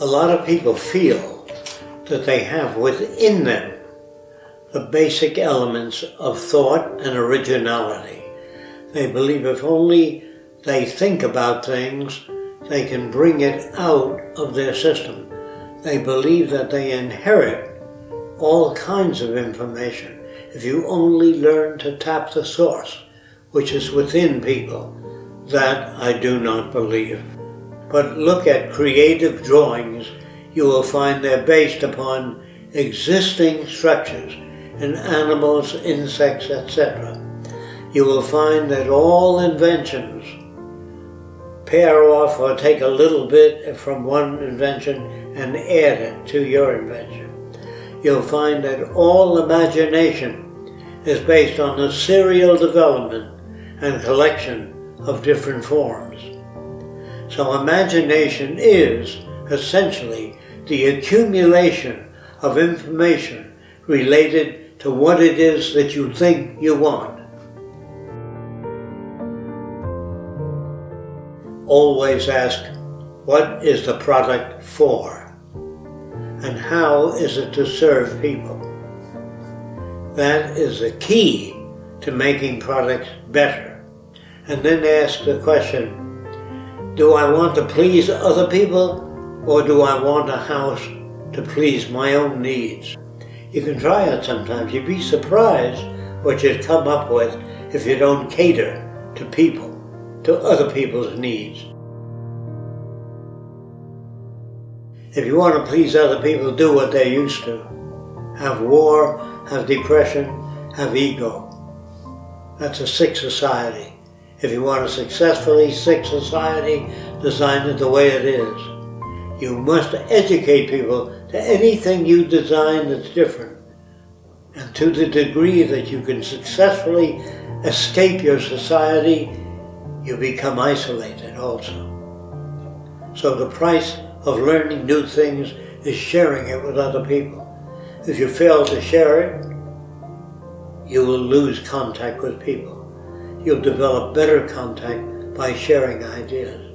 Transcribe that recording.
A lot of people feel that they have within them the basic elements of thought and originality. They believe if only they think about things, they can bring it out of their system. They believe that they inherit all kinds of information if you only learn to tap the source, which is within people. That I do not believe. But look at creative drawings, you will find they're based upon existing structures in animals, insects, etc. You will find that all inventions pair off or take a little bit from one invention and add it to your invention. You'll find that all imagination is based on the serial development and collection of different forms. So imagination is essentially the accumulation of information related to what it is that you think you want. Always ask, what is the product for? And how is it to serve people? That is the key to making products better. And then ask the question, do I want to please other people or do I want a house to please my own needs? You can try it sometimes. You'd be surprised what you'd come up with if you don't cater to people, to other people's needs. If you want to please other people, do what they're used to. Have war, have depression, have ego. That's a sick society. If you want a successfully sick society, design it the way it is. You must educate people to anything you design that's different. And to the degree that you can successfully escape your society, you become isolated also. So the price of learning new things is sharing it with other people. If you fail to share it, you will lose contact with people. You'll develop better contact by sharing ideas.